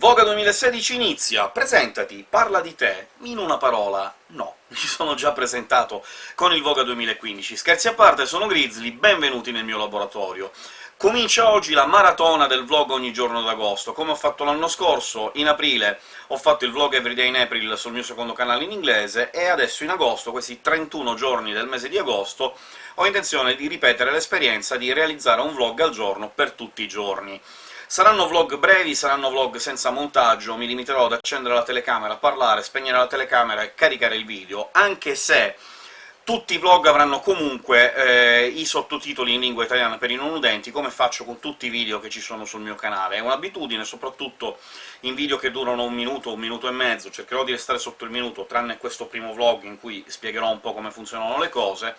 Voga 2016 inizia! Presentati, parla di te. In una parola, no. Mi sono già presentato con il Voga 2015. Scherzi a parte, sono Grizzly, benvenuti nel mio laboratorio. Comincia oggi la maratona del vlog ogni giorno d'agosto. Come ho fatto l'anno scorso, in aprile ho fatto il vlog Everyday in April sul mio secondo canale in inglese, e adesso in agosto, questi 31 giorni del mese di agosto, ho intenzione di ripetere l'esperienza di realizzare un vlog al giorno per tutti i giorni. Saranno vlog brevi, saranno vlog senza montaggio, mi limiterò ad accendere la telecamera, parlare, spegnere la telecamera e caricare il video, anche se tutti i vlog avranno comunque eh, i sottotitoli in lingua italiana per i non udenti, come faccio con tutti i video che ci sono sul mio canale. È un'abitudine, soprattutto in video che durano un minuto, un minuto e mezzo, cercherò di restare sotto il minuto, tranne questo primo vlog in cui spiegherò un po' come funzionano le cose,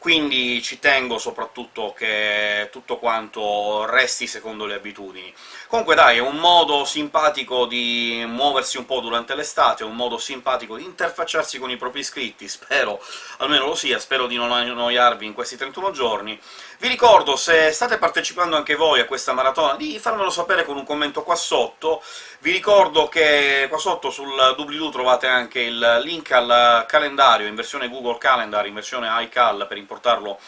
quindi ci tengo soprattutto che tutto quanto resti secondo le abitudini. Comunque dai, è un modo simpatico di muoversi un po' durante l'estate, è un modo simpatico di interfacciarsi con i propri iscritti, spero almeno lo sia, spero di non annoiarvi in questi 31 giorni. Vi ricordo, se state partecipando anche voi a questa maratona, di farmelo sapere con un commento qua sotto, vi ricordo che qua sotto sul doobly-doo trovate anche il link al calendario in versione Google Calendar, in versione iCal, per importarlo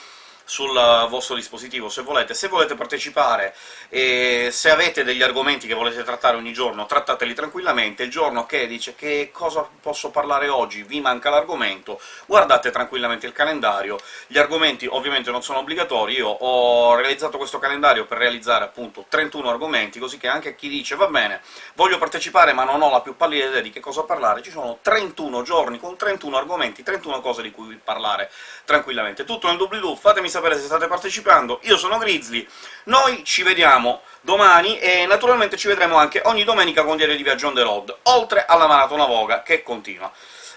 sul vostro dispositivo se volete. Se volete partecipare e se avete degli argomenti che volete trattare ogni giorno, trattateli tranquillamente. Il giorno che dice «che cosa posso parlare oggi?», vi manca l'argomento, guardate tranquillamente il calendario. Gli argomenti ovviamente non sono obbligatori, io ho realizzato questo calendario per realizzare appunto 31 argomenti, così che anche chi dice «va bene, voglio partecipare ma non ho la più pallida idea di che cosa parlare», ci sono 31 giorni con 31 argomenti, 31 cose di cui parlare tranquillamente. Tutto nel doobly-doo, fatemi sapere se state partecipando, io sono Grizzly, noi ci vediamo domani, e naturalmente ci vedremo anche ogni domenica con Diario di Viaggio on the road, oltre alla Maratona Voga, che continua.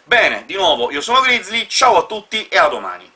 Bene, di nuovo, io sono Grizzly, ciao a tutti e a domani!